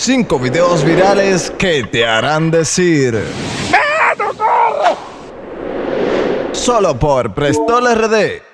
5 videos virales que te harán decir. ¡Solo por Prestol RD.